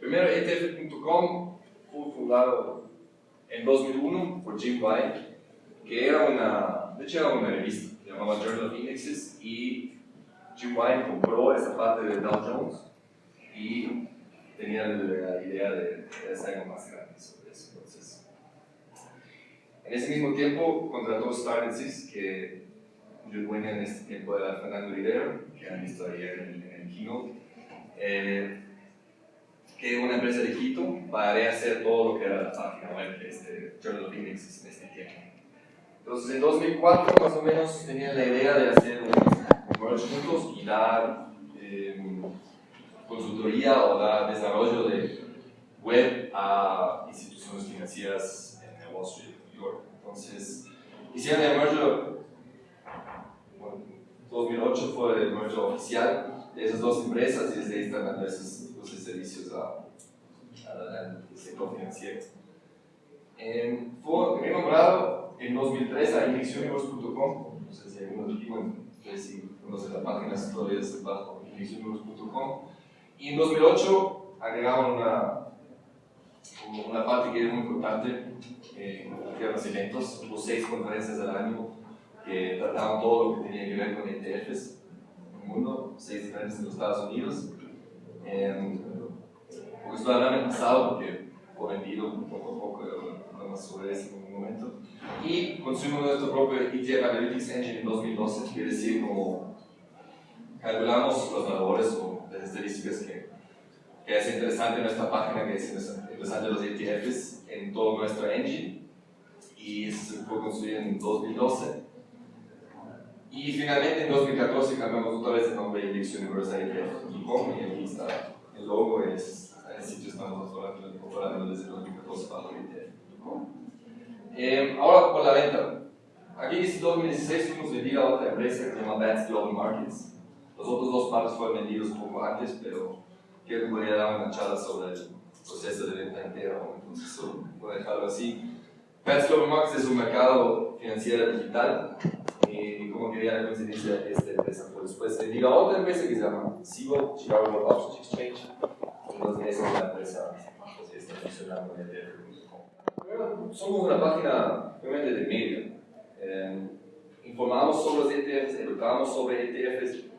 Primero, ETF.com fue fundado en 2001 por Jim White, que era una, de hecho era una revista, llamaba Journal of Indexes, y Jim White compró esa parte de Dow Jones y tenía la idea de, hacer algo más grande sobre eso. Entonces, en ese mismo tiempo contrató Starnesis, que yo dueño en este tiempo era Fernando Rivero, que han visto ayer en el keynote, eh, que una empresa de Quito para hacer todo lo que era la página web de este Journal of Indexes en este tiempo. Entonces, en 2004 más o menos tenían la idea de hacer un merge juntos y dar eh, consultoría o dar desarrollo de web a instituciones financieras en Wall Street, New York. Entonces, hicieron el merger, bueno, 2008 fue el merger oficial de esas dos empresas y desde ahí están dando de servicios al sector financiero. Eh, fue nombrado en 2003 a indexuniverse.com, no sé si alguno de aquí, bueno, no sé si conocen la página, todavía es bajo indexuniverse.com, y en 2008 agregaron una, una parte que es muy importante, eh, que eran los eventos, hubo seis conferencias al año que trataban todo lo que tenía que ver con ETFs en el mundo, seis diferentes en los Estados Unidos. Eh, porque esto el año pasado, porque fue vendido poco a poco, más sobre eso en un momento. Y consumimos nuestro propio ETF Analytics Engine en 2012, quiere decir como calculamos los valores o las estadísticas que, que es interesante en nuestra página, que es interesante los ETFs en todo nuestro engine. Y fue construido en 2012. Y finalmente en 2014 cambiamos otra vez el nombre de Index Universal ETF.com y el logo, es el sitio estamos operando desde 2014 para el ETF.com. Eh, ahora por la venta. Aquí en 2016 fuimos vendidos a otra empresa que se llama Bats Global Markets los otros dos partes fueron vendidos un poco antes, pero creo que podría dar una charla sobre el proceso de venta entero, entonces voy a dejarlo así. Pets Global Markets es un mercado financiero digital y como quería la coincidencia, esta empresa fue después vendida a otra empresa que se llama Cibo, Chicago Options Exchange, entonces esa es la empresa que está funcionando en ETF.com. Somos una página realmente de medio. Eh, informamos sobre los ETFs, educamos sobre ETFs,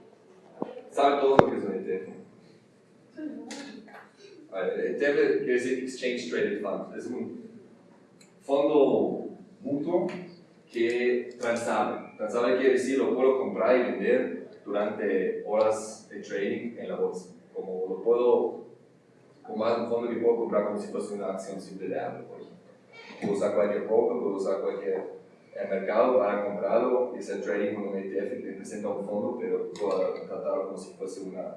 ¿Saben todos lo que es un ETF? ETF quiere decir Exchange Traded Fund. Es un fondo mutuo que transable. Transable quiere decir lo puedo comprar y vender durante horas de trading en la bolsa. Como lo puedo, como es un fondo que puedo comprar como si fuese una acción simple de Apple, por ejemplo. Puedo usar cualquier broker, puedo usar cualquier mercado para comprarlo y hacer trading con un ETF que representa un fondo, pero puedo tratarlo como si fuese una,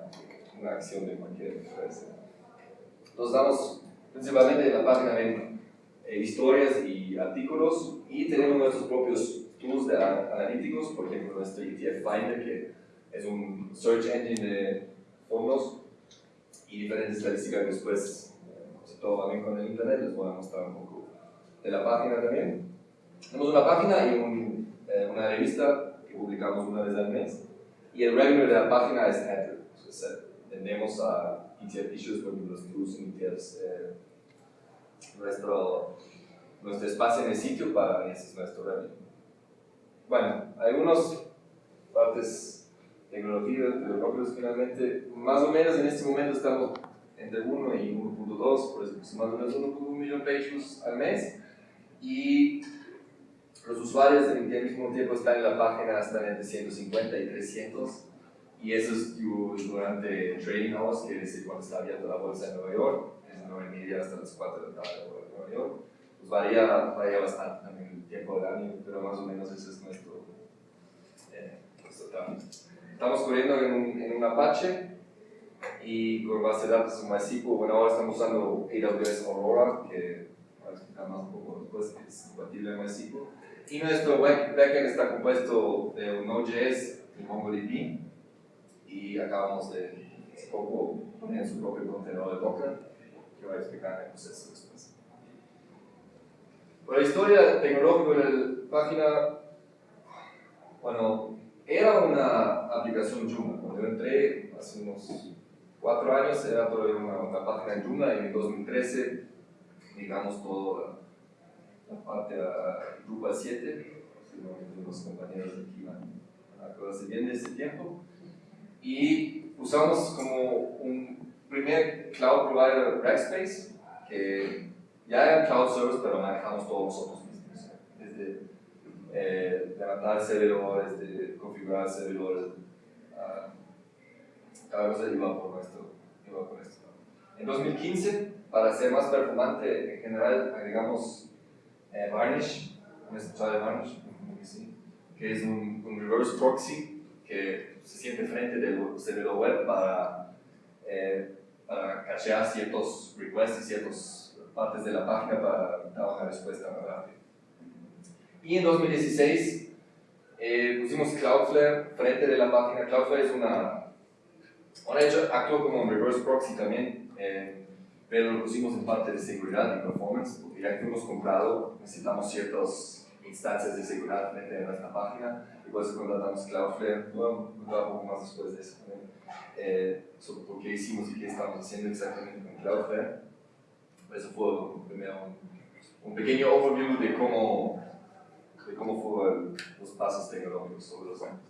una acción de cualquier empresa. Nos damos principalmente en la página de eh, historias y artículos y tenemos nuestros propios tools de analíticos, por ejemplo nuestro ETF Finder que es un search engine de fondos y diferentes estadísticas que después, eh, si todo va bien con el internet, les voy a mostrar un poco de la página también. Tenemos una página y un, eh, una revista que publicamos una vez al mes. Y el revenue de la página es Andrew. Entonces, vendemos a ETF issues, por ejemplo, los que usan ETFs, eh, nuestro, nuestro espacio en el sitio para ese es nuestro revenue. Bueno, algunas partes tecnología los finalmente, más o menos en este momento estamos entre 1 y 1.2, por eso más o menos 1.1 millón de pages al mes. Y los usuarios el mismo tiempo están en la página están entre 150 y 300 y eso es durante trading hours, que es cuando está abierta la bolsa en Nueva York, es 9 y media hasta las 4 de la tarde en Nueva York. Pues varía, varía bastante también el tiempo del año, pero más o menos ese es nuestro, eh, nuestro Estamos corriendo en un, en un Apache y con base de datos en MySQL. Bueno, ahora estamos usando AWS Aurora, que voy a explicar más un poco después, que es compatible en MySQL. Y nuestro backend está compuesto de un Node.js y MongoDB. Y acabamos de hace poco poner su propio contenedor de Docker, que voy a explicar en el proceso después. Por la historia tecnológica de la página, bueno, era una aplicación Joomla. Cuando yo entré hace unos cuatro años era todavía una, una página en Joomla y en 2013 digamos toda la, parte a Drupal 7, seguramente los compañeros de aquí van a acordarse bien de ese tiempo. Y usamos como un primer cloud provider Rackspace, que ya era cloud service, pero manejamos todos nosotros mismos. Desde eh, levantar servidores, de configurar servidores, uh, cada cosa iba por nuestro, iba por nuestro. En 2015, para ser más performante, en general agregamos eh, Varnish, ¿han escuchado de Varnish? Que es un, un, reverse proxy que se siente frente del servidor web para, eh, para cachear ciertos requests y ciertas partes de la página para dar una respuesta más rápida. Y en 2016 eh, pusimos Cloudflare frente de la página. Cloudflare es una, hecho actuó como un reverse proxy también. Eh, pero lo pusimos en parte de seguridad y performance, porque ya que hemos comprado, necesitamos ciertas instancias de seguridad frente a nuestra página, y por eso contratamos Cloudflare, bueno, un poco más después de eso también, eh, sobre por qué hicimos y qué estamos haciendo exactamente con Cloudflare. Eso fue primero un, un pequeño overview de cómo, de cómo fueron los pasos tecnológicos sobre los años.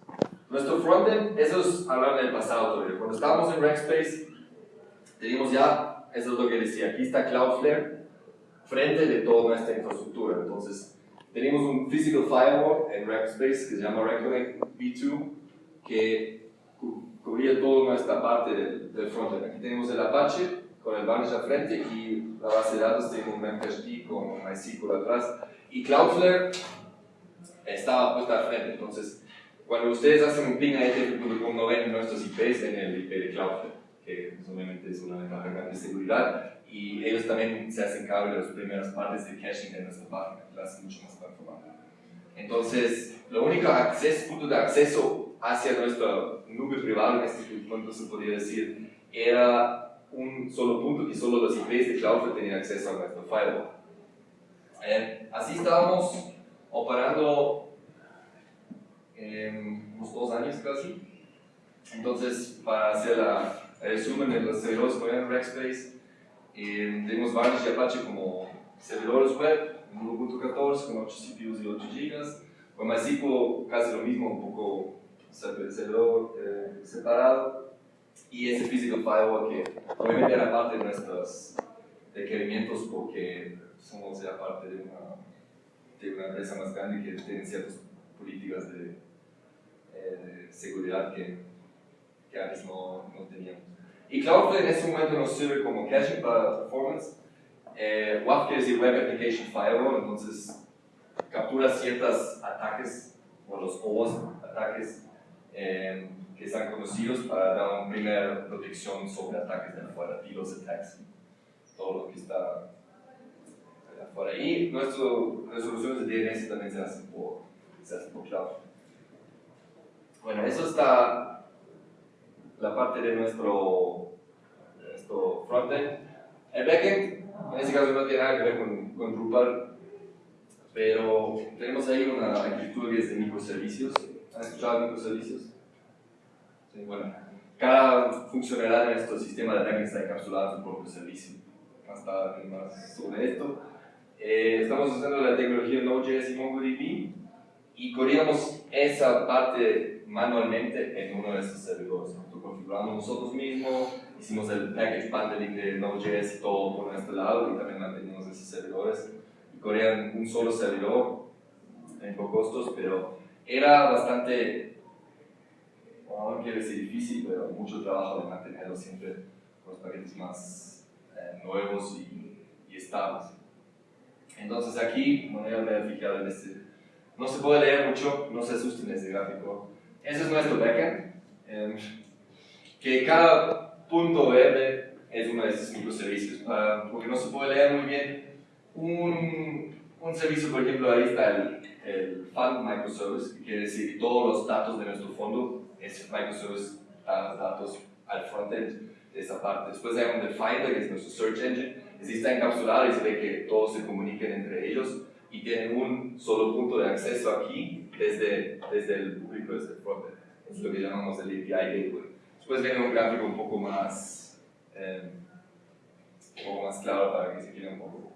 Nuestro frontend, eso es hablar del pasado todavía. Cuando estábamos en Rackspace, teníamos ya eso es lo que decía, aquí está Cloudflare frente de toda nuestra infraestructura. Entonces, tenemos un physical firewall en Rackspace que se llama Reconnect V2 que cubría toda nuestra parte del, del frontend. Aquí tenemos el Apache con el Varnish al frente y la base de datos tiene un Memcached con MySQL atrás. Y Cloudflare estaba puesta al frente. Entonces, cuando ustedes hacen un ping a etf.com no ven nuestros IPs en el IP de Cloudflare que pues, obviamente es una ventaja grande de seguridad, y ellos también se hacen cargo de las primeras partes de caching de nuestra página, que la hacen mucho más performante. Entonces, lo único acceso, punto de acceso hacia nuestra nube privada, en este punto se podría decir, era un solo punto que solo los IPs de Cloudflare tenían acceso a nuestro firewall. Eh, así estábamos operando en unos dos años casi. Entonces, para hacer la resumen de los servidores web en Rackspace. Eh, tenemos Varnish y Apache como servidores web, en Ubuntu 14 con 8 CPUs y 8 GB. Con MySQL casi lo mismo, un poco servidor eh, separado. Y ese physical firewall que obviamente era parte de nuestros requerimientos porque somos ya parte de una, de una empresa más grande que tiene ciertas políticas de, eh, de seguridad que, que antes no, no teníamos. Y Cloudflare en este momento nos sirve como caching para performance. Eh, WAF quiere decir Web Application Firewall, entonces captura ciertos ataques, o los OWASP ataques eh, que están conocidos para dar una primera protección sobre ataques de afuera, DDoS attacks, todo lo que está afuera. Y nuestras resoluciones de DNS también se hacen por, se hacen por Cloudflare. Bueno, eso está la parte de nuestro, nuestro frontend. El backend, en este caso no tiene nada que ver con, con Drupal, pero tenemos ahí una arquitectura que es de microservicios. ¿Han escuchado de microservicios? Sí, bueno. Cada funcionalidad de nuestro sistema de backend está encapsulada en su propio servicio. Tarde, más sobre esto. Eh, estamos usando la tecnología Node.js y MongoDB y corríamos esa parte manualmente en uno de esos servidores configuramos nosotros mismos, hicimos el package bundling de Node.js y todo por nuestro lado y también mantenimos esos servidores y corrían un solo servidor en costos, pero era bastante, no quiero decir difícil, pero mucho trabajo de mantenerlo siempre con los paquetes más eh, nuevos y, y, estables. Entonces aquí, no voy a fijar en este, no se puede leer mucho, no se asusten en este gráfico. Ese es nuestro backend. Em, que cada punto verde es uno de estos microservicios, uh, porque no se puede leer muy bien un, un servicio, por ejemplo, ahí está el, el Fund Microservice, que quiere decir todos los datos de nuestro fondo, ese microservice da los datos al frontend de esa parte. Después hay un Definer, que es nuestro search engine, que sí está encapsulado y se ve que todos se comuniquen entre ellos y tienen un solo punto de acceso aquí desde, desde el público, desde el frontend. Es lo que llamamos el API Gateway. Después viene un gráfico un poco más eh, un poco más claro para que se quede un poco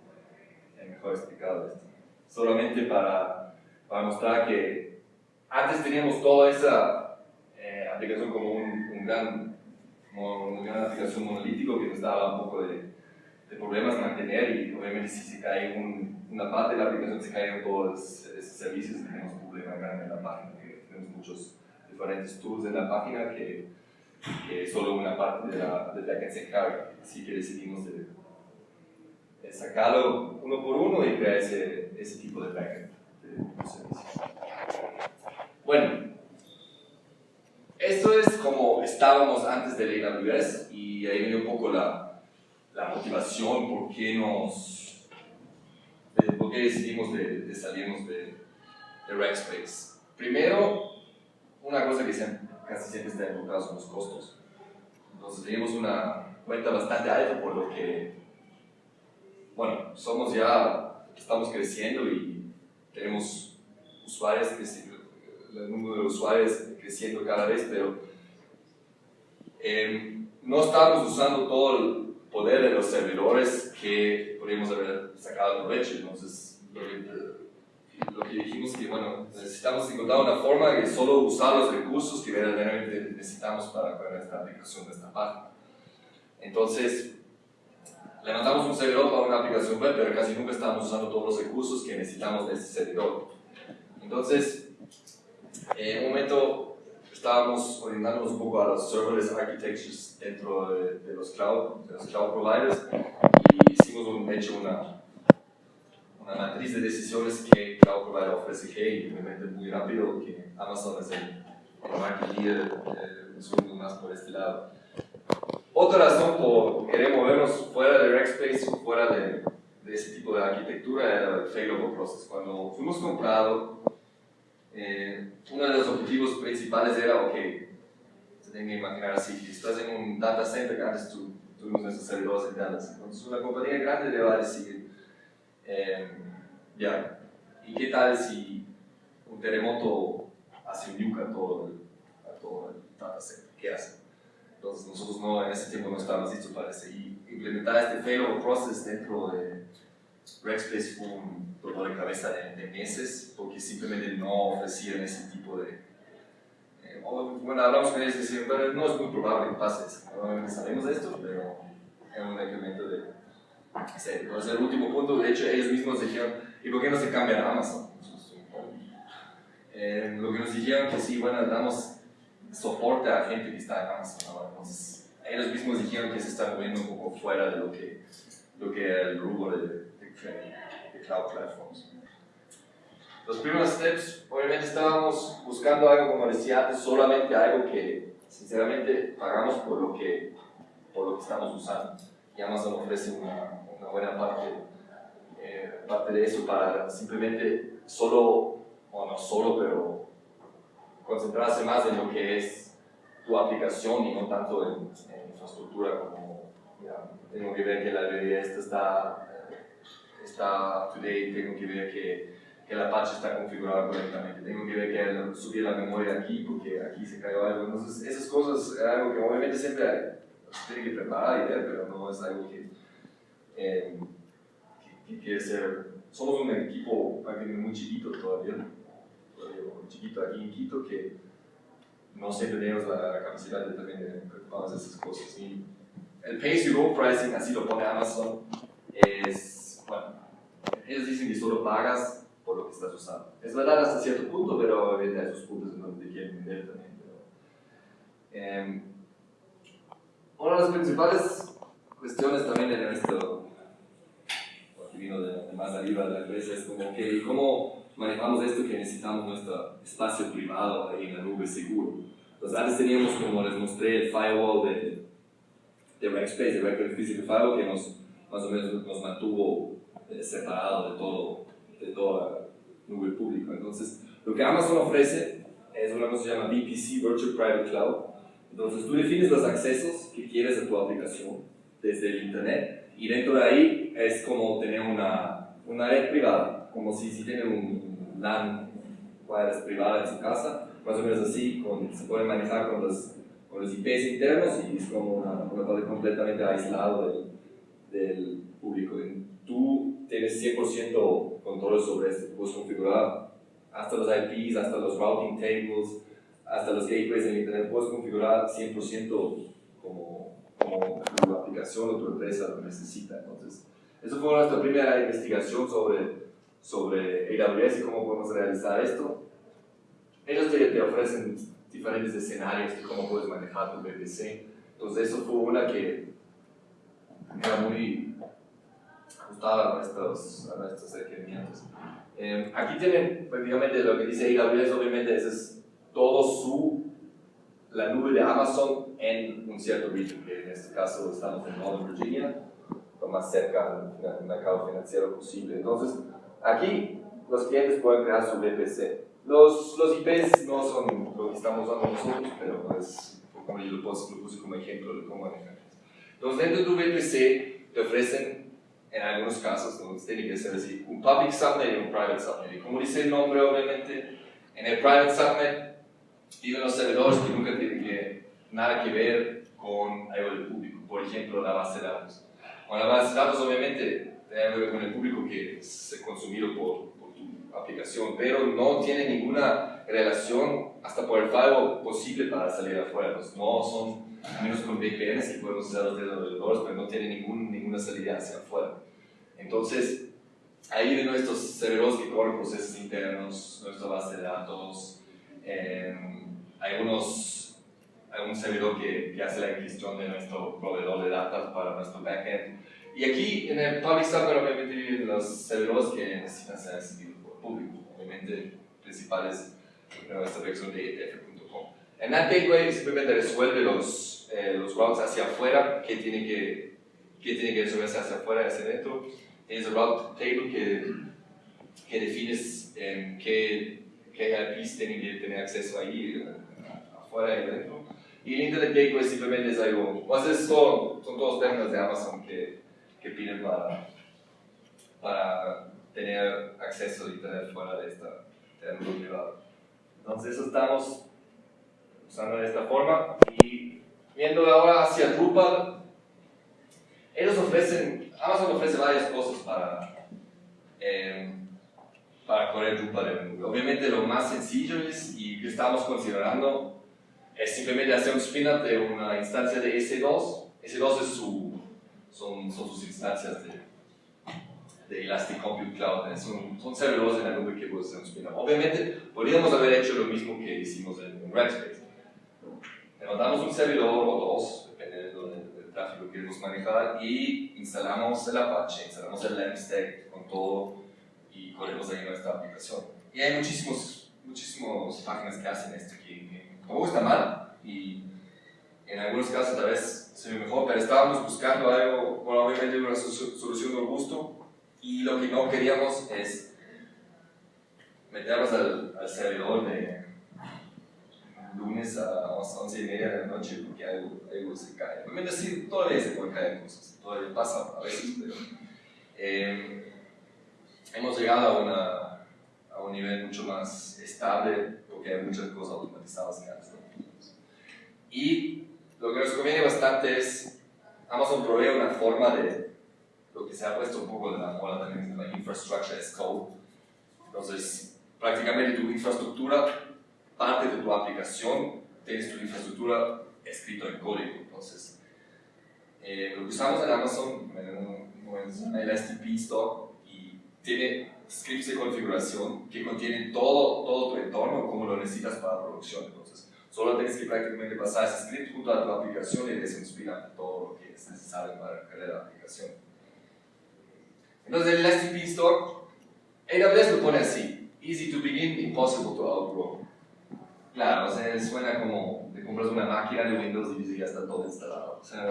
mejor explicado esto. Solamente para, para mostrar que antes teníamos toda esa eh, aplicación como un, un gran, una gran aplicación monolítico que nos daba un poco de, de problemas mantener y obviamente si se cae un, una parte de la aplicación se caen todos esos servicios tenemos un problema grande en la página, que tenemos muchos diferentes tools en la página que, que solo una parte de la, de la que se encarga, así que decidimos de, de sacarlo uno por uno y crear ese, ese tipo de backend de, de. Bueno, esto es como estábamos antes del AWS y ahí viene un poco la, la motivación, por qué nos, de, por qué decidimos de, de salirnos de, de Rackspace. Primero, una cosa que siempre, casi siempre está enfocada son los costos. Entonces tenemos una cuenta bastante alta por lo que, bueno, somos ya, estamos creciendo y tenemos usuarios, el número de usuarios creciendo cada vez, pero eh, no estamos usando todo el poder de los servidores que podríamos haber sacado provecho. Entonces, lo que, lo que dijimos que, bueno, necesitamos encontrar una forma de solo usar los recursos que verdaderamente necesitamos para crear esta aplicación de esta página. Entonces, levantamos un servidor para una aplicación web, pero casi nunca estamos usando todos los recursos que necesitamos de este servidor. Entonces, en un momento estábamos orientándonos un poco a los serverless architectures dentro de, de, los, cloud, de los cloud providers y hicimos un, hecho una, una matriz de decisiones que cloud provider ofrece que obviamente muy rápido que Amazon es el, el market leader, eh, más por este lado. Otra razón por querer movernos fuera de Rackspace, fuera de, de ese tipo de arquitectura, era el failover process. Cuando fuimos comprados, eh, uno de los objetivos principales era, ok, se tienen que imaginar así, estás en un data center, antes tú, tuvimos nuestros servidores Dallas, entonces una compañía grande le va a decir, eh, ya, ¿y qué tal si un terremoto hace un nuke a todo el, a todo el data center? ¿Qué hace? Entonces nosotros no, en ese tiempo no estábamos listos para eso. Y implementar este failover process dentro de Rackspace fue un dolor de cabeza de, de, meses porque simplemente no ofrecían ese tipo de... Eh, bueno, hablamos con ellos y decían, bueno, no es muy probable que pase eso. Normalmente sabemos de esto, pero es un incremento de... Entonces, el último punto, de hecho, ellos mismos dijeron, ¿y por qué no se cambian a Amazon? Eh, lo que nos dijeron que sí, bueno, damos soporte a gente que está en Amazon ahora. Entonces, ellos mismos dijeron que se están moviendo un poco fuera de lo que, lo que era el rubro de, de, de cloud platforms. Los primeros steps, obviamente estábamos buscando algo, como decía antes, solamente algo que sinceramente pagamos por lo que, por lo que estamos usando. Y Amazon ofrece una, una buena parte, eh, parte de eso para simplemente solo, o no solo, pero concentrarse más en lo que es tu aplicación y no tanto en, en infraestructura como, mira, tengo que ver que la librería esta está, está today, tengo que ver que, que la patch está configurada correctamente, tengo que ver que subí la memoria aquí porque aquí se cayó algo, entonces esas cosas es algo que obviamente siempre se tiene que preparar y ver, pero no es algo que, eh, que, que quiere ser, somos un equipo muy chiquito todavía, un chiquito aquí en Quito que no siempre tenemos la, la capacidad de también de preocuparnos de esas cosas. Y el pay-as-you-go pricing, así lo pone Amazon, es, bueno, ellos dicen que solo pagas por lo que estás usando. Es verdad hasta cierto punto, pero hay esos puntos en donde te quieren vender también. Pero, eh, una de las principales cuestiones también de nuestro, que vino de, de más arriba de la empresa, es como que, ¿cómo manejamos esto que necesitamos nuestro espacio privado ahí en la nube seguro. Entonces antes teníamos, como les mostré, el firewall de, de Rackspace, de Record Physical Firewall, que nos, más o menos nos mantuvo eh, de todo, de toda la nube pública. Entonces, lo que Amazon ofrece es una cosa que se llama VPC, Virtual Private Cloud. Entonces, tú defines los accesos que quieres a tu aplicación desde el Internet y dentro de ahí es como tener una, una red privada, como si, si tienen un LAN wireless privada en su casa, más o menos así, con, se puede manejar con los, con los IPs internos y es como una, una parte completamente aislado del, del público. Tú tienes 100% control sobre esto, puedes configurar hasta los IPs, hasta los routing tables, hasta los gateways en Internet, puedes configurar 100% como, como tu aplicación o tu empresa lo necesita. Entonces, eso fue nuestra primera investigación sobre, sobre AWS y cómo podemos realizar esto. Ellos te, te ofrecen diferentes escenarios de cómo puedes manejar tu VPC. Entonces, eso fue una que era muy ajustada a nuestros, a nuestros requerimientos. Eh, aquí tienen prácticamente lo que dice AWS, obviamente ese es todo su, la nube de Amazon en un cierto region, que en este caso estamos en Northern Virginia, lo más cerca del mercado financiero posible. Entonces, aquí los clientes pueden crear su VPC. Los, los IPs no son lo que estamos usando nosotros, pero es como yo lo, puse, lo puse como ejemplo de cómo manejar. Entonces, dentro de tu VPC te ofrecen, en algunos casos, ¿no? tiene que ser así, un public subnet y un private subnet. Y como dice el nombre, obviamente, en el private subnet viven los servidores que nunca tienen que, nada que ver con algo del público. Por ejemplo, la base de datos. Con la base de datos, obviamente, tiene con el público que es consumido por, por tu aplicación, pero no tiene ninguna relación hasta por el firewall posible para salir afuera. Pues no son menos con VPNs que podemos usar los desarrolladores, pero no tiene ningún, ninguna salida hacia afuera. Entonces, ahí vienen nuestros servidores que corren procesos internos, nuestra base de datos, eh, algunos, algún servidor que, que, hace la gestión de nuestro proveedor de datos para nuestro backend. Y aquí en el Public Server obviamente los servidores que necesitan ser accesibles por público, obviamente principales nuestra versión de etf.com. En NAT Gateway simplemente resuelve los, eh, los routes hacia afuera que tiene que, que tiene que resolverse hacia afuera hacia adentro. Es el route table que, que defines eh, qué, qué IPs tienen que tener acceso ahí, eh, afuera y adentro. Y el Internet Gateway simplemente es algo, o sea, son, son todos términos de Amazon que, que piden para, para tener acceso a Internet fuera de esta terreno privado. Entonces eso estamos usando de esta forma y viendo ahora hacia Drupal, ellos ofrecen, Amazon ofrece varias cosas para, eh, para correr Drupal en. Obviamente lo más sencillo es, y que estamos considerando, es simplemente hacer un spin-up de una instancia de S2. S2 es su, son, son sus instancias de, de Elastic Compute Cloud. Son, son servidores en la nube que un spin-up. Obviamente podríamos haber hecho lo mismo que hicimos en, en Rackspace levantamos un servidor o dos, dependiendo del, del, tráfico que queremos manejar, y instalamos el Apache, instalamos el LAMP con todo y corremos ahí nuestra aplicación. Y hay muchísimos, muchísimas páginas que hacen esto, que tampoco está mal, y en algunos casos tal vez se ve mejor, pero estábamos buscando algo, bueno, obviamente una solución robusto, y lo que no queríamos es meternos al, al servidor de lunes a las 11 y media de la noche porque algo, algo se cae. Obviamente sí, todavía se pueden caer cosas, todavía pasa a veces, pero eh, hemos llegado a, una, a, un nivel mucho más estable porque hay muchas cosas automatizadas que antes Y lo que nos conviene bastante es, Amazon provee una forma de lo que se ha puesto un poco de la moda también, la infrastructure as code. Entonces, prácticamente tu infraestructura parte de tu aplicación tienes tu infraestructura escrito en código. Entonces, eh, lo que usamos en Amazon es el STP Stock y tiene scripts de configuración que contienen todo, todo tu entorno como lo necesitas para producción. Solo tienes que prácticamente pasar ese script junto a tu aplicación y desinspirar todo lo que es necesario para crear la aplicación. Entonces, el STP Stock, AWS lo pone así: easy to begin, impossible to outgrow. Claro, o sea, suena como te compras una máquina de Windows y ya está todo instalado. O sea,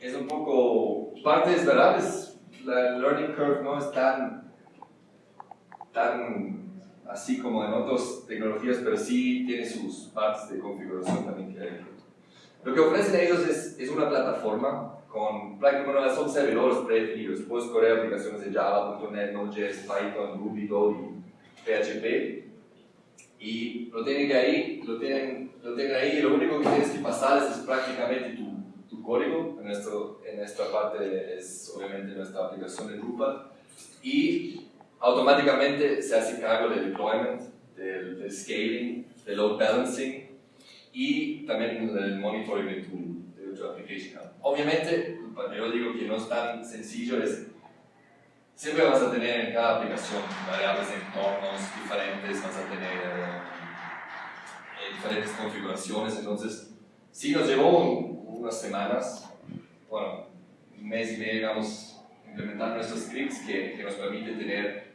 es un poco, parte es verdad, es, la learning curve no es tan, tan así como en otras tecnologías, pero sí tiene sus partes de configuración también que hay. Lo que ofrecen ellos es, es una plataforma con prácticamente bueno, son servidores predefinidos. Puedes correr aplicaciones de Java, .NET, Node.js, Python, Ruby, Go y PHP y lo tienen ahí, lo tienen lo tengan ahí y lo único que tienes que pasar es, prácticamente tu, tu código. En, nuestro, en esta parte es obviamente nuestra aplicación de Drupal. Y automáticamente se hace cargo del deployment, del, del scaling, del load balancing y también del monitoring de tu, de tu application. Obviamente, yo digo que no es tan sencillo, es siempre vas a tener en cada aplicación variables de entornos diferentes, vas a tener eh, diferentes configuraciones, entonces sí nos llevó unas semanas, bueno, un mes y medio, digamos, implementar nuestros scripts que, que nos permite tener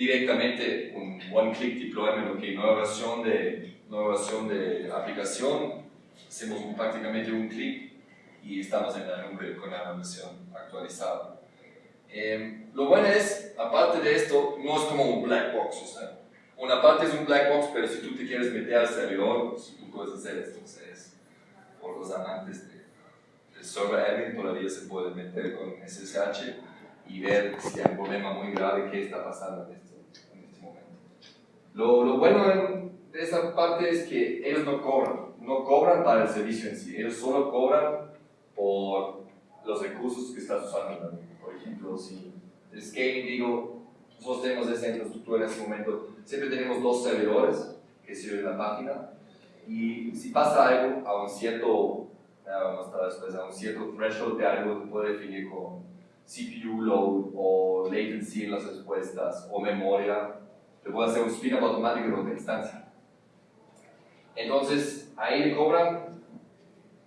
directamente un one-click deployment, ok, nueva versión de, nueva versión de aplicación, hacemos prácticamente un clic y estamos en la nube con la versión actualizada. Eh, lo bueno es, aparte de esto, no es como un black box, o sea, una parte es un black box, pero si tú te quieres meter al servidor, pues, tú puedes hacer esto, entonces, por los amantes de, del server admin todavía se puede meter con SSH y ver si hay un problema muy grave que está pasando en este. Lo, lo bueno de esa parte es que ellos no cobran, no cobran para el servicio en sí, ellos solo cobran por los recursos que estás usando. Por ejemplo, si el scaling, digo, nosotros tenemos esa infraestructura en este momento, siempre tenemos dos servidores que sirven la página y si pasa algo a un cierto, vamos a después, a un cierto threshold de algo, se puede definir con CPU load o latency en las respuestas o memoria, te puede hacer un spin-up automático en otra instancia. Entonces, ahí le cobran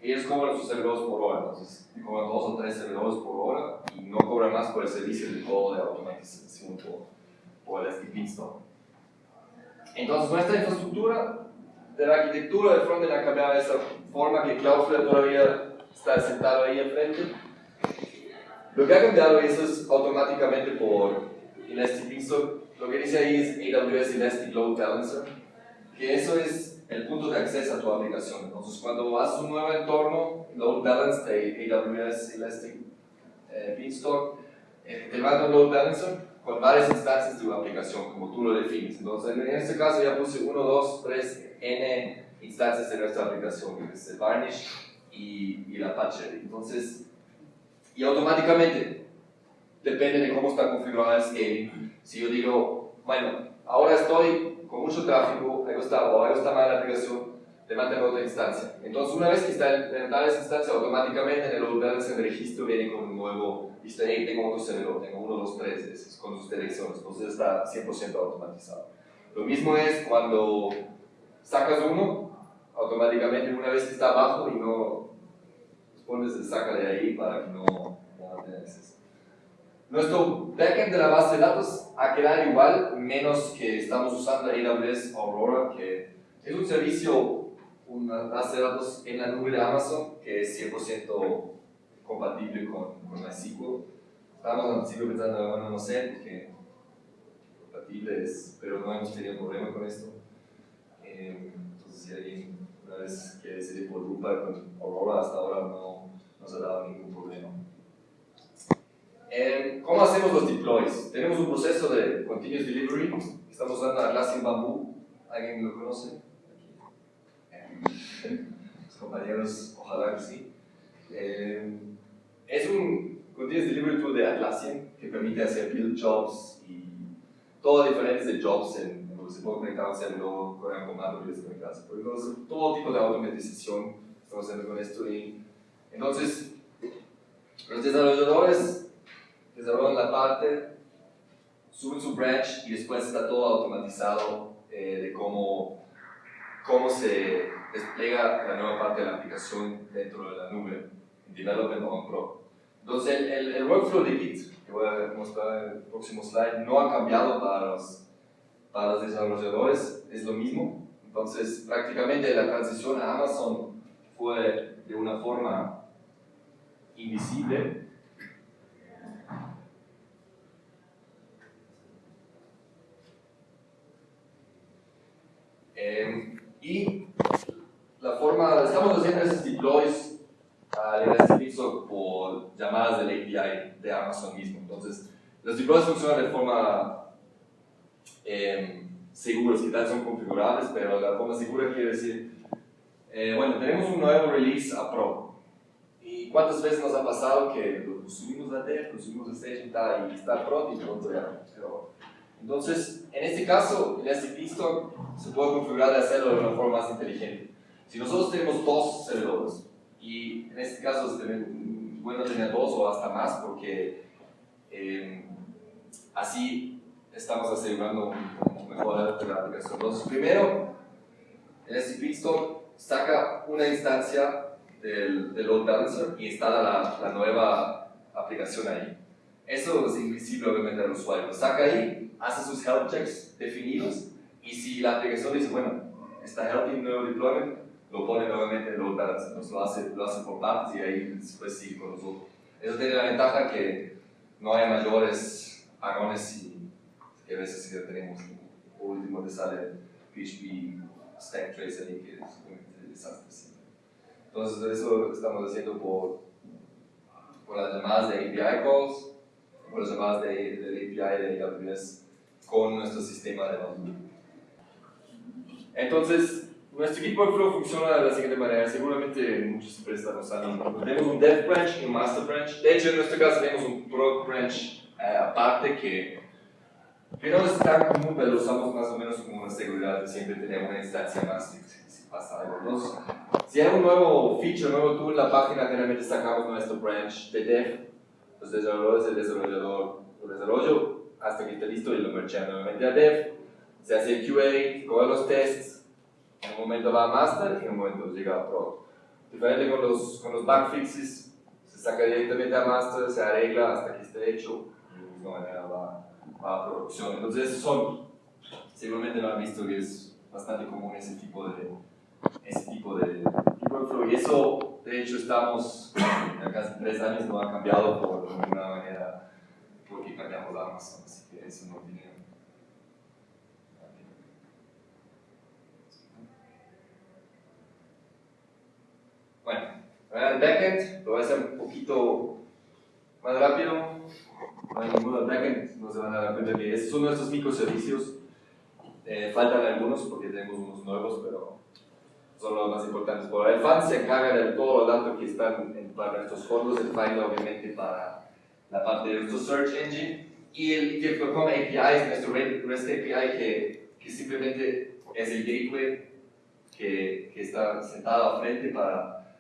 ellos cobran sus servidores por hora, entonces cobran dos o tres servidores por hora y no cobran más por el servicio de todo de automatización por, por el Beanstalk. Entonces nuestra infraestructura de la arquitectura de frontend ha cambiado de esa forma que Cloudflare todavía está sentado ahí enfrente. Lo que ha cambiado eso es automáticamente por Elastic Beanstalk. Lo que dice ahí es AWS Elastic Load Balancer, que eso es el punto de acceso a tu aplicación. Entonces, cuando haces un nuevo entorno, load balance de AWS Elastic eh, Beanstalk, eh, te manda un load balancer con varias instancias de tu aplicación, como tú lo defines. Entonces, en este caso ya puse 1, 2, 3, n instancias de nuestra aplicación, que es el Varnish y, y el Apache. Entonces, y automáticamente, depende de cómo está configurado el scaling. Si yo digo, bueno, ahora estoy con mucho tráfico, algo está, o algo está mal la aplicación, a otra instancia. Entonces, una vez que está tal esa instancia, automáticamente en el load balance en el registro viene con un nuevo, hey, tengo otro servidor, tengo uno, dos, tres, con sus direcciones, entonces está 100% automatizado. Lo mismo es cuando sacas uno, automáticamente una vez que está abajo y no pones el saca de ahí para que no, no tengas nuestro backend de la base de datos ha quedado igual, menos que estamos usando AWS Aurora, que es un servicio, una base de datos en la nube de Amazon, que es 100% compatible con, con MySQL. Estábamos al pensando, bueno, no sé, que compatible es, pero no hemos tenido problema con esto. Eh, entonces, si alguien una vez quiere decidir por con Aurora, hasta ahora no nos ha dado ningún problema. ¿Cómo hacemos los deploys? Tenemos un proceso de continuous delivery. Estamos usando Atlassian Bamboo. ¿Alguien lo conoce? Los compañeros, ojalá que sí. Eh, es un continuous delivery tool de Atlassian que permite hacer build jobs y todo diferentes de jobs en, en donde se puede conectar un servidor con el comando y desconectarse. Por todo tipo de automatización estamos haciendo con esto. Entonces, los desarrolladores desarrollan la parte, suben su branch y después está todo automatizado eh, de cómo, cómo se despliega la nueva parte de la aplicación dentro de la nube, en Development on Pro. Entonces, el, el, workflow de Git, que voy a mostrar en el próximo slide, no ha cambiado para los, para los desarrolladores, es lo mismo. Entonces, prácticamente la transición a Amazon fue de una forma invisible, Em, y la forma, estamos haciendo esos deploys al Elastic por llamadas del API de Amazon mismo. Entonces, los deploys funcionan de forma eh, seguros, tal son configurables, pero la forma segura quiere decir Eh, bueno, tenemos un nuevo release a Pro. ¿Y cuántas veces nos ha pasado que lo subimos a Dev, lo subimos a Stage y está Pro y pronto ya? Pero, entonces, en este caso, el STP Stock se puede configurar de hacerlo de una forma más inteligente. Si nosotros tenemos dos servidores, y en este caso es bueno tener dos o hasta más, porque eh, así estamos asegurando mejor la aplicación. Entonces, primero, el STP Stock saca una instancia del, del load balancer y instala la, la, nueva aplicación ahí. Eso es invisible obviamente al usuario. Lo saca ahí, hace sus health checks definidos y si la aplicación dice, bueno, está healthy nuevo deployment, lo pone nuevamente en load balancer. Entonces lo hace, lo hace por partes y ahí después sigue con nosotros. Eso tiene la ventaja que no hay mayores agones y que a veces que tenemos, por último te sale PHP stack trace ahí que es un desastre. Entonces eso estamos haciendo por, por las llamadas de API calls, por las llamadas de, de API de AWS con nuestro sistema de bundle. Entonces, nuestro equipo de flow funciona de la siguiente manera. Seguramente muchos empresas usando. Tenemos un dev branch y un master branch. De hecho, en nuestro caso tenemos un product branch eh, aparte que, que no es tan común, pero lo usamos más o menos como una seguridad de siempre tener una instancia más si, pasa algo. Si hay un nuevo feature, nuevo tool en la página, generalmente sacamos nuestro branch de dev, los desarrolladores, el desarrollador, el desarrollo, hasta que esté listo y lo merchea nuevamente a dev, se hace el QA, coge los tests, en un momento va a master y en un momento llega a pro. Diferente con los, con los bug fixes, se saca directamente a master, se arregla hasta que esté hecho y de misma manera va, va a producción. Entonces, son, seguramente lo han visto que es bastante común ese tipo de, ese tipo de, workflow. Y eso, de hecho, estamos ya casi tres años, no ha cambiado por ninguna manera porque cambiamos Amazon, así que eso no tiene. Bueno, el backend lo voy a hacer un poquito más rápido. No hay ninguno backend, no se van a dar cuenta que estos son nuestros microservicios. Eh, faltan algunos porque tenemos unos nuevos, pero son los más importantes. Por el FAN se encarga de todos los datos que están en, para nuestros fondos, el Find obviamente para la parte de nuestro Search Engine y el ETF.com API es nuestro REST API que, que simplemente es el gateway que, que está sentado a frente para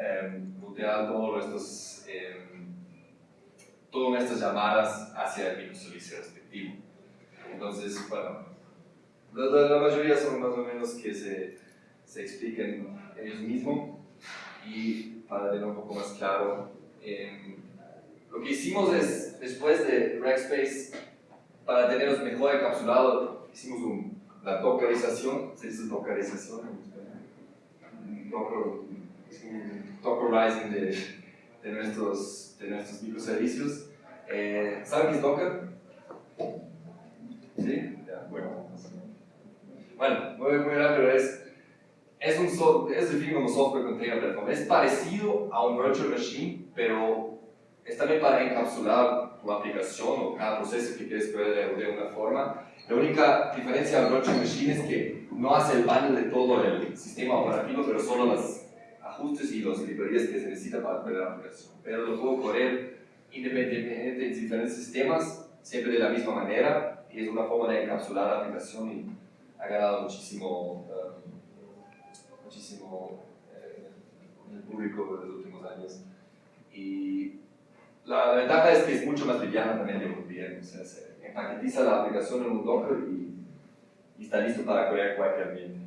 eh, todos nuestros, eh, todas nuestras llamadas hacia el microservicio respectivo. Entonces, bueno, la, la, mayoría son más o menos que se se expliquen ellos mismos y para tener un poco más claro. Eh, lo que hicimos es, después de Rackspace, para tenerlos mejor encapsulados, hicimos un, la tokerización, se dice tokerización un tokerizing de, de, nuestros, de nuestros microservicios. Eh, ¿Saben qué es Docker? ¿Sí? Bueno. Bueno, muy, muy rápido es es, un es definido como software container platform. Es parecido a un virtual machine, pero es también para encapsular tu aplicación o cada proceso que quieres ver de una forma. La única diferencia del virtual machine es que no hace el bundle de todo el sistema operativo, pero solo los ajustes y las librerías que se necesitan para correr la aplicación. Pero lo puedo correr independientemente en diferentes sistemas, siempre de la misma manera, y es una forma de encapsular la aplicación y ha ganado muchísimo um, muchísimo eh, en el público de los últimos años. Y la, ventaja es que es mucho más liviana también de bien, o sea, se empaquetiza la aplicación en un Docker y, y está listo para correr cualquier ambiente.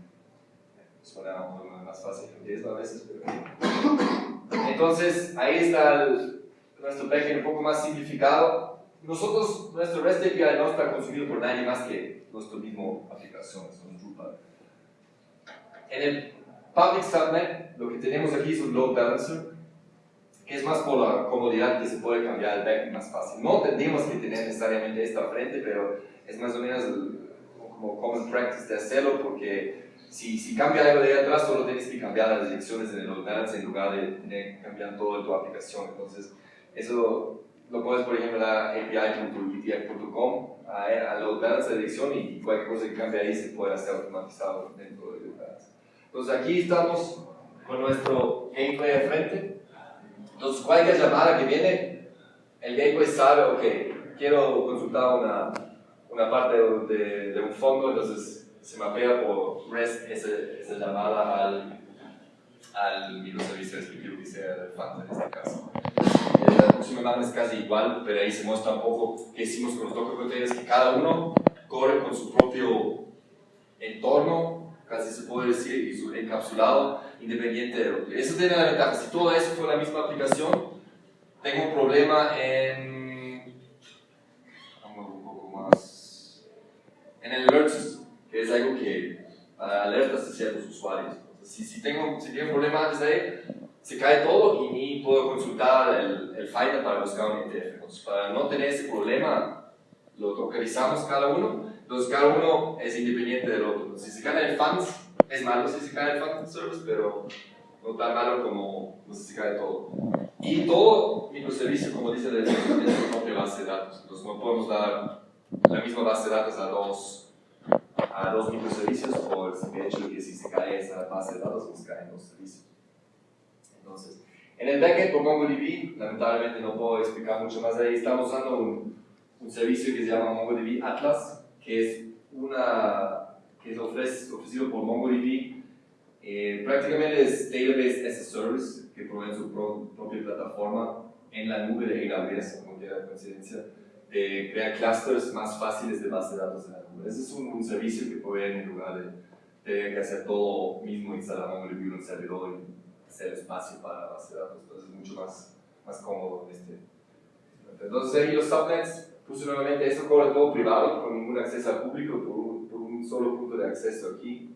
Suena más fácil que a veces, pero... Entonces, ahí está el, nuestro backend un poco más simplificado. Nosotros, nuestro REST API no está consumido por nadie más que nuestra misma aplicación, es un Drupal. En el Public Subnet, lo que tenemos aquí es un load balancer, es más por la comodidad que se puede cambiar el backend más fácil. No tendríamos que tener necesariamente esto al frente, pero es más o menos como common practice de hacerlo, porque si, si cambia algo de atrás, solo tienes que cambiar las direcciones en el balancer en lugar de tener que cambiar toda tu aplicación. Entonces, eso lo puedes, por ejemplo, a api.etf.com, a load balancer de dirección y cualquier cosa que cambie ahí se puede hacer automatizado dentro de load balancer. Entonces aquí estamos con nuestro gateway de frente. Entonces cualquier llamada que viene, el gateway sabe, ok, quiero consultar una, una parte de, de, un fondo, entonces se mapea por REST esa, llamada al, al microservicio respectivo que sea el fan en este caso. La próxima es casi igual, pero ahí se muestra un poco qué hicimos con los Docker containers, que cada uno corre con su propio entorno, casi se puede decir, y su encapsulado, independiente de otro. Eso tiene la ventaja, si todo eso fue la misma aplicación, tengo un problema en... Un poco más... En el alert que es algo que alertas de ciertos usuarios. si, si, tengo, si tengo un problema antes de ahí, se cae todo y ni puedo consultar el, el Finder para buscar un. Entonces, para no tener ese problema, lo localizamos cada uno entonces cada uno es independiente del otro. Si se cae el fans, es malo si se cae el fans service, pero no tan malo como si se cae todo. Y todo microservicio, como dice la definición, es su propia base de datos. Entonces no podemos dar la misma base de datos a dos, a dos microservicios por el hecho de que si se cae esa base de datos, pues caen dos servicios. Entonces, en el backend por MongoDB, lamentablemente no puedo explicar mucho más de ahí, estamos usando un, un servicio que se llama MongoDB Atlas, que es una que es ofrecido por MongoDB. Eh, prácticamente es Database as a Service, que provee su propia plataforma en la nube de AWS, como la coincidencia, de crear clusters más fáciles de base de datos en la nube. Ese es un, servicio que provee en lugar de tener que hacer todo mismo, instalar MongoDB en un servidor y hacer espacio para la base de datos. Entonces es mucho más, más cómodo este. Entonces ahí los subnets Puse nuevamente, eso cobra todo privado, con ningún acceso al público, por un, solo punto de acceso aquí,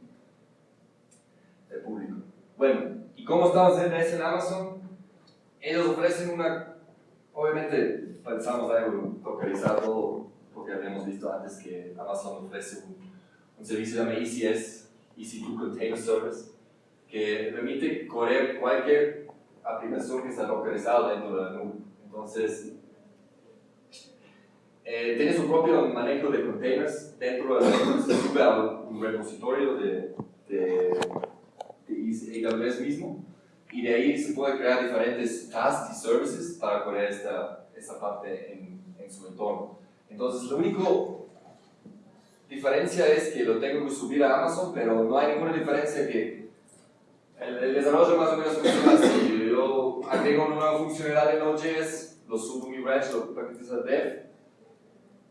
el público. Bueno, ¿y cómo estamos en en Amazon? Ellos ofrecen una, obviamente pensamos algo localizado todo, porque habíamos visto antes que Amazon ofrece un, un servicio que se llama ECS, EC2 Container Service, que permite correr cualquier aplicación que está localizada dentro de la nube. Entonces, eh, tiene su propio manejo de containers dentro de la se sube a un repositorio de, de, de, AWS mismo y de ahí se puede crear diferentes tasks y services para correr esta, esta parte en, en su entorno. Entonces, lo único diferencia es que lo tengo que subir a Amazon, pero no hay ninguna diferencia que el, el desarrollo más o menos funciona así. Yo agrego una nueva funcionalidad en Node.js, lo subo a mi branch, lo paquetizo a dev,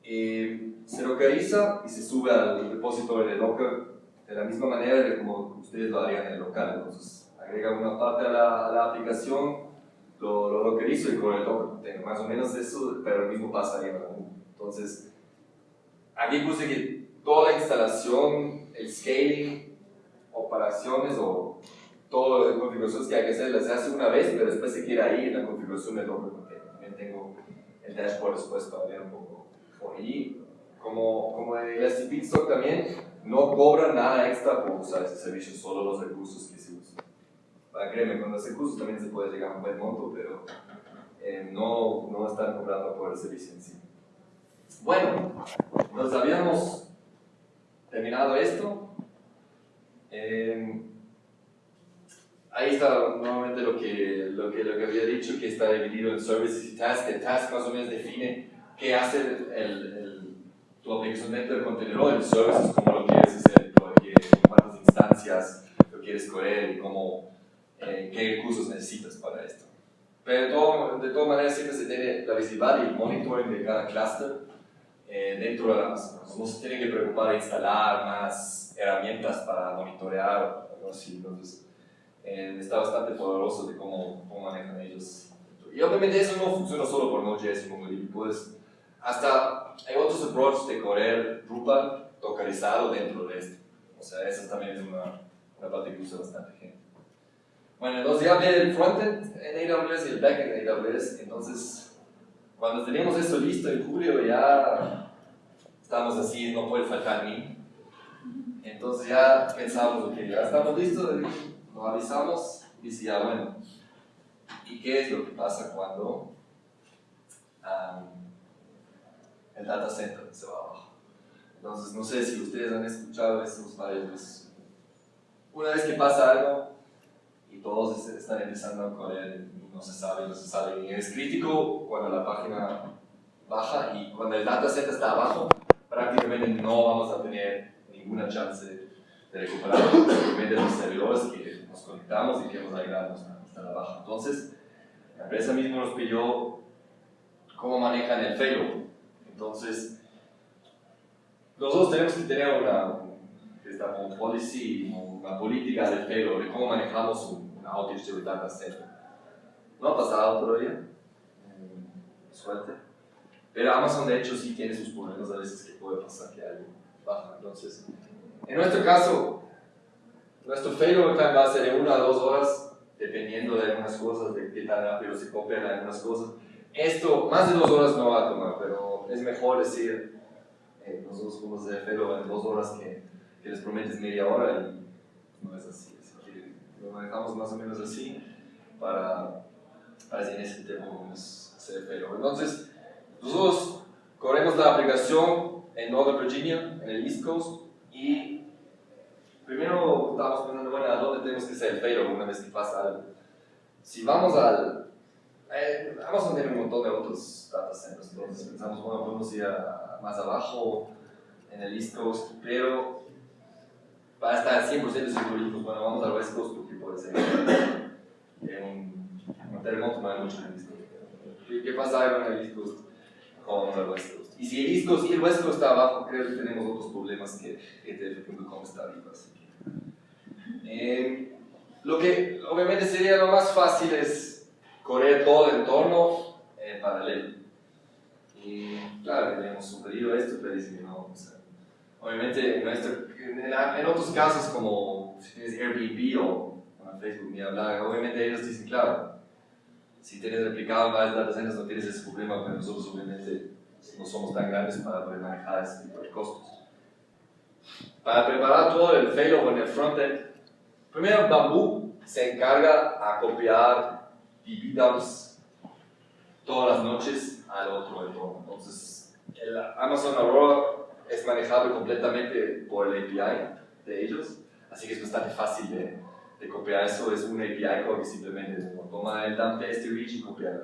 eh, se localiza y se sube al repositorio de Docker de la misma manera de como ustedes lo harían en el local. Entonces, agrega una parte a la, a la aplicación, lo, lo localizo y con el Docker más o menos eso, pero lo mismo pasa la Entonces, aquí puse que toda la instalación, el scaling, operaciones o todas las configuraciones que hay que hacer las hace una vez, pero después se queda ahí en la configuración de Docker También tengo el dashboard después para ver un poco y como, como en el Pitstock también, no cobran nada extra por usar ese servicio, solo los recursos que se usan. Para créeme, con los recursos también se puede llegar a un buen monto, pero eh, no, no están cobrando por el servicio en sí. Bueno, nos habíamos terminado esto. Eh, ahí está nuevamente lo que, lo, que, lo que había dicho, que está dividido en services y tasks. El task más o menos define qué hace el, el, tu aplicación dentro del contenedor, el services, cómo lo quieres hacer, cuántas instancias lo quieres correr y cómo, eh, qué recursos necesitas para esto. Pero de, todo, de todas maneras siempre se tiene la visibilidad y el monitoring de cada cluster eh, dentro de la Amazon. No se tiene que preocupar de instalar más herramientas para monitorear algo así. Entonces, eh, está bastante poderoso de cómo, cómo manejan ellos. Y obviamente eso no funciona solo por Node.js y MongoDB. Puedes hasta hay otros approaches de correr Drupal localizado dentro de esto. O sea, eso también es una, una parte que usa bastante gente. Bueno, entonces ya hablé del frontend en AWS y el backend en AWS. Entonces, cuando teníamos esto listo en julio, ya estamos así, no puede faltar ni. Entonces ya pensamos, ok, ya estamos listos, nos avisamos y decía, bueno, ¿y qué es lo que pasa cuando el data center se va abajo. Entonces, no sé si ustedes han escuchado estos varios una vez que pasa algo y todos están empezando a correr no se sabe, no se sabe, y es crítico cuando la página baja y cuando el dataset está abajo, prácticamente no vamos a tener ninguna chance de recuperar simplemente los servidores que nos conectamos y queremos agregarnos hasta la baja. Entonces, la empresa misma nos pidió cómo manejan el failover. Entonces, nosotros tenemos que tener una, esta policy, una política de failover, de cómo manejamos un, outage de data center. No ha pasado todavía, eh, suerte. Pero Amazon de hecho sí tiene sus problemas a veces que puede pasar que algo baja. Entonces, en nuestro caso, nuestro failover time va a ser de una a dos horas, dependiendo de algunas cosas, de qué tan rápido se copian algunas cosas. Esto, más de dos horas no va a tomar, pero es mejor decir, eh, nosotros podemos hacer failover en dos horas que, que, les prometes media hora y no es así. Así que lo manejamos más o menos así para, para si en ese tiempo podemos hacer failover. Entonces, nosotros corremos la aplicación en Northern Virginia, en el East Coast, y primero estábamos pensando, bueno, ¿a dónde tenemos que hacer el failover una vez que pasa algo? Si vamos al... Eh, Amazon tiene un montón de otros data centers, entonces pensamos, bueno, podemos ir a, más abajo en el East Coast, pero para estar 100% seguros, bueno, vamos al West Coast porque puede ser un, un terremoto no hay en East Coast. ¿Qué, qué pasa en el East Coast? con el West Coast. Y si el East Coast y el West Coast está abajo, creo que tenemos otros problemas que ETF.com está arriba. Eh, lo que obviamente sería lo más fácil es correr todo el entorno en paralelo. Y claro, tenemos sugerido esto, pero dicen que no. O sea, obviamente en, en, en, otros casos como si tienes Airbnb o Facebook ni hablar, obviamente ellos dicen, claro, si tienes replicado varias data centers no tienes ese problema, pero nosotros obviamente no somos tan grandes para poder manejar ese tipo de costos. Para preparar todo el failover en el frontend, primero Bamboo se encarga a copiar DB todas las noches al otro entorno. Entonces, el Amazon Aurora es manejable completamente por el API de ellos, así que es bastante fácil de, de copiar eso es un API que simplemente toma el dump test y reach y copia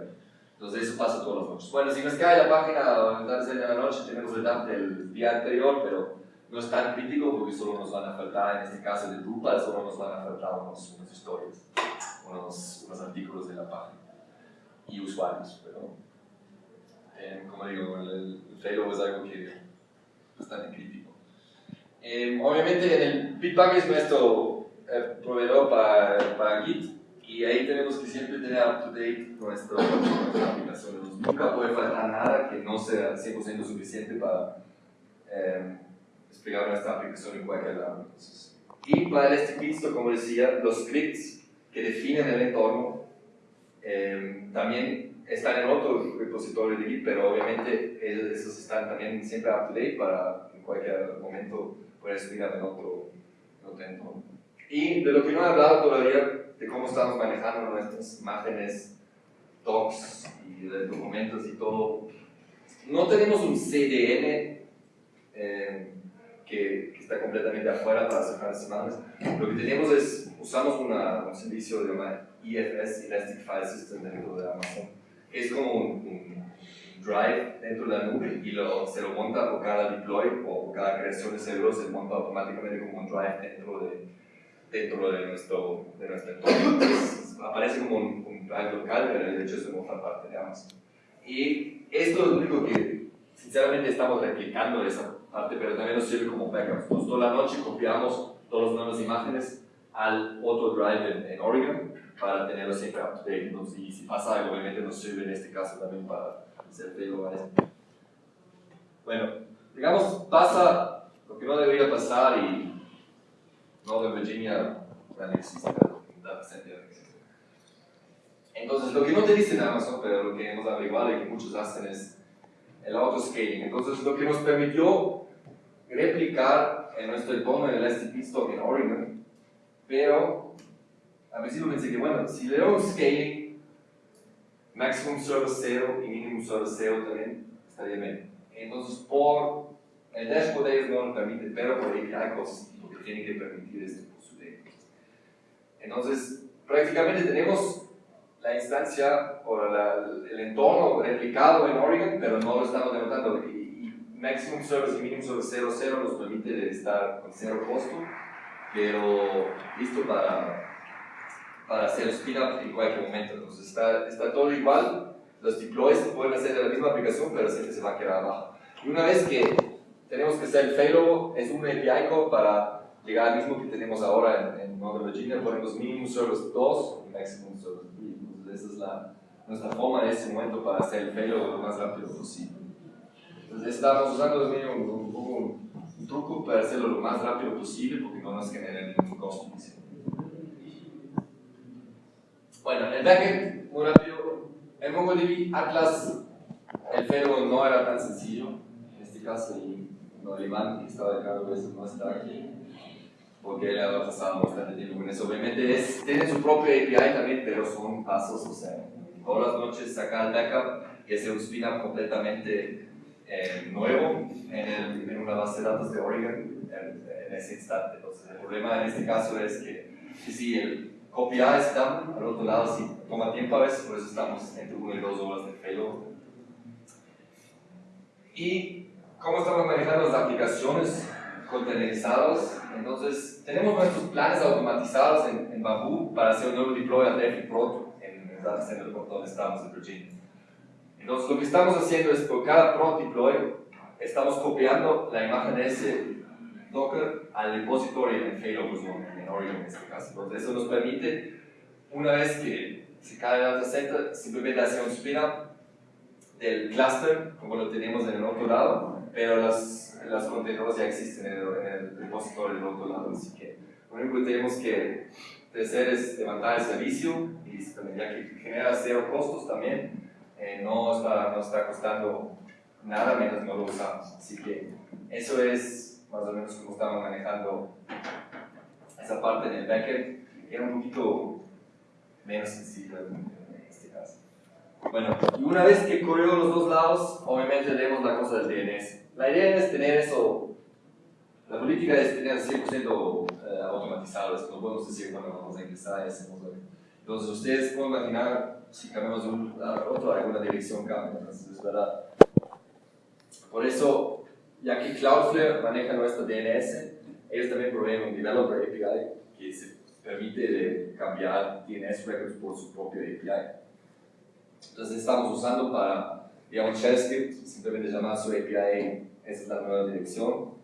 Entonces eso pasa todas las noches. Bueno, si nos cae la página entonces en la noche tenemos el dump del día anterior, pero no es tan crítico porque solo nos van a faltar, en este caso de Drupal, solo nos van a faltar unos, unas historias, unos, unos, artículos de la página y usuarios, pero eh, como digo, el, el es algo que es bastante crítico. Eh, obviamente en el Bitbucket es nuestro eh, proveedor para, para Git y ahí tenemos que siempre tener up to date nuestra, aplicación. Nunca puede faltar nada que no sea 100% suficiente para explicar nuestra aplicación en cualquier lado. y para este Git, como decía, los scripts que definen el entorno eh, también están en otro repositorio de Git, pero obviamente esos están también siempre up to date para en cualquier momento poder explicar en otro, en otro entorno. Y de lo que no he hablado todavía, de cómo estamos manejando nuestras imágenes, docs y documentos y todo. No tenemos un CDN eh, que, que, está completamente afuera para las imágenes. Lo que tenemos es, usamos una, un servicio llamado EFS, Elastic File System, dentro de Amazon, que es como un, un drive dentro de la nube y lo, se lo monta por cada deploy o cada creación de servidor se monta automáticamente como un drive dentro de dentro de nuestro, de entorno. aparece como un, un local, pero de hecho es una parte de Amazon. Y esto es lo único que, sinceramente, estamos replicando esa parte, pero también nos sirve como backup. Entonces, toda la noche copiamos todas las nuevas imágenes al otro drive en, Oregon para tenerlo siempre up to date. Entonces, y si pasa algo, obviamente nos sirve en este caso también para hacer esto. Bueno, digamos, pasa lo que no debería pasar y Northern Virginia ya existe, data center Entonces, lo que no te dicen Amazon, pero lo que hemos averiguado y que muchos hacen es el autoscaling. Entonces, lo que nos permitió replicar en nuestro entorno en el Elastic Beanstalk en Oregon, pero a principio pensé que, bueno, si le un scaling, maximum server 0 y minimum server 0 también estaría bien. Entonces, por el dashboard de ellos no lo permite, pero por API calls tiene que permitir esto por su. Entonces, prácticamente tenemos la instancia o el entorno replicado en Oregon, pero no lo estamos denotando. Y, Maximum Service y Minimum Service 00 nos permite estar con cero costo, pero listo para, para hacer speed up en cualquier momento. Entonces, está, está todo igual. Los deploys se pueden hacer de la misma aplicación, pero siempre se va a quedar abajo. Y una vez que tenemos que hacer el failover, es un API para llegar al mismo que tenemos ahora en, en Northern Virginia, ponemos Minimum Service 2 y Maximum Service 3. Entonces, esa es la, nuestra forma en este momento para hacer el failover lo más rápido posible. Entonces, estamos usando un, un, un, un, truco para hacerlo lo más rápido posible porque no nos genera ningún costo. Bueno, el backend, muy rápido. En MongoDB Atlas, el failover no era tan sencillo. En este caso, y no, que estaba de cargo de eso, no está aquí porque él ha pasado bastante tiempo con eso. Obviamente es, tiene su propio API también, pero son pasos, o sea, todas las noches sacar el backup y hacer un completamente eh, nuevo en, el, en, una base de datos de Oregon en, en, ese instante. Entonces, el problema en este caso es que, si el copy está al otro lado, si toma tiempo a veces, por eso estamos entre 1 y 2 horas de failover. ¿Y cómo estamos manejando las aplicaciones? Containerizados. Entonces, tenemos nuestros planes automatizados en, en Bamboo para hacer un nuevo deploy a Def y Proto en el data center donde estamos en Virginia. Entonces, lo que estamos haciendo es por cada Proto deploy, estamos copiando la imagen de ese Docker al repositorio en Failover Zone, en Oregon en este caso. Entonces, eso nos permite, una vez que se cae el data center, simplemente hacer un spin-up del cluster, como lo tenemos en el otro lado, pero las las contenedores ya existen en el, en el repositorio del otro lado, así que lo único que tenemos que hacer es levantar el servicio y ya que genera cero costos también, eh, no, está, no está costando nada mientras no lo usamos. Así que eso es más o menos como estamos manejando esa parte en el backend. Era un poquito menos sencillo. Bueno, y una vez que corrió los dos lados, obviamente leemos la cosa del DNS. La idea es tener eso, la política es tener 100% eh, automatizado, eso no podemos decir cuando vamos a ingresar ese Entonces ustedes pueden imaginar si cambiamos de un lado a otro, alguna dirección cambia, entonces es verdad. Por eso, ya que Cloudflare maneja nuestro DNS, ellos también proveen un Developer API que se permite cambiar DNS records por su propio API. Entonces estamos usando para, digamos, shell script, simplemente llamar su API esa es la nueva dirección,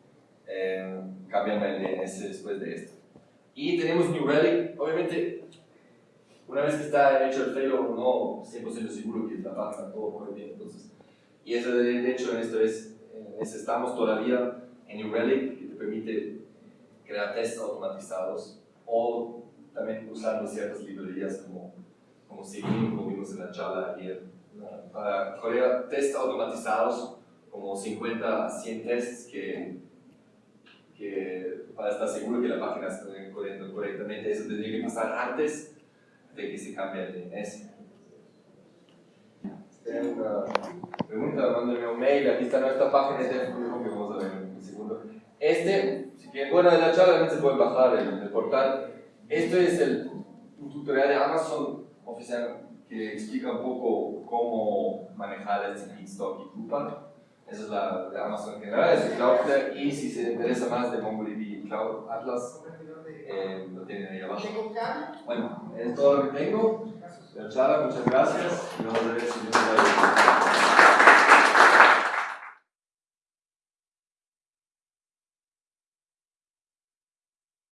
eh, el DNS después de esto. Y tenemos New Relic, obviamente, una vez que está hecho el failover, no 100% seguro que la página todo corre bien, entonces, y eso de hecho en esto es, en estamos todavía en New Relic, que te permite crear tests automatizados o también usando ciertas librerías como, como Sigin, como vimos en la charla ayer, para crear tests automatizados como 50 a 100 tests que, que para estar seguro que la página está corriendo correctamente, eso tendría que pasar antes de que se cambie el DNS. Si tienen una pregunta, mándenme un mail, aquí está nuestra página de que vamos a ver en un segundo. Este, si quieren, bueno, de la charla también se puede bajar el, el portal. Esto es el, un tutorial de Amazon oficial que explica un poco cómo manejar el feedstock y Drupal. Esa es la de Amazon en general, es Cloudflare y si se interesa más de MongoDB Cloud Atlas, eh, lo tienen ahí abajo. Bueno, es todo lo que tengo. Muchas gracias y vamos a ver si